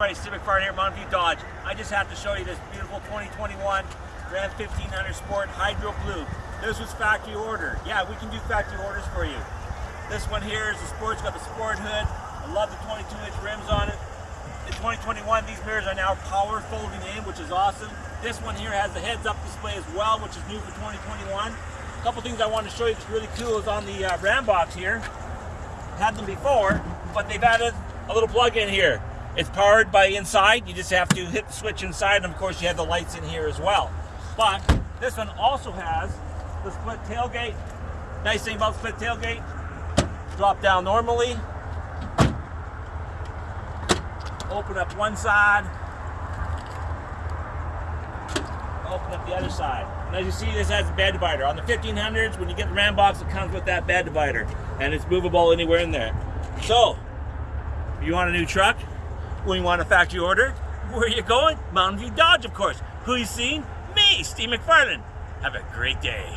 Right, Steve McFarland here, Mountain View Dodge. I just have to show you this beautiful 2021 Ram 1500 Sport Hydro Blue. This was factory order. Yeah, we can do factory orders for you. This one here is the Sport. It's got the Sport hood. I love the 22 inch rims on it. In 2021, these mirrors are now power folding in, which is awesome. This one here has the heads up display as well, which is new for 2021. A couple things I want to show you that's really cool is on the uh, Ram box here. Had them before, but they've added a little plug-in here. It's powered by inside. You just have to hit the switch inside, and of course you have the lights in here as well. But this one also has the split tailgate. Nice thing about split tailgate, drop down normally, open up one side, open up the other side. And as you see, this has a bed divider. On the 1500s, when you get the Ram box, it comes with that bed divider, and it's movable anywhere in there. So, if you want a new truck, when you want a factory order, where are you going? Mountain View Dodge, of course. Who you seen? Me, Steve McFarland. Have a great day.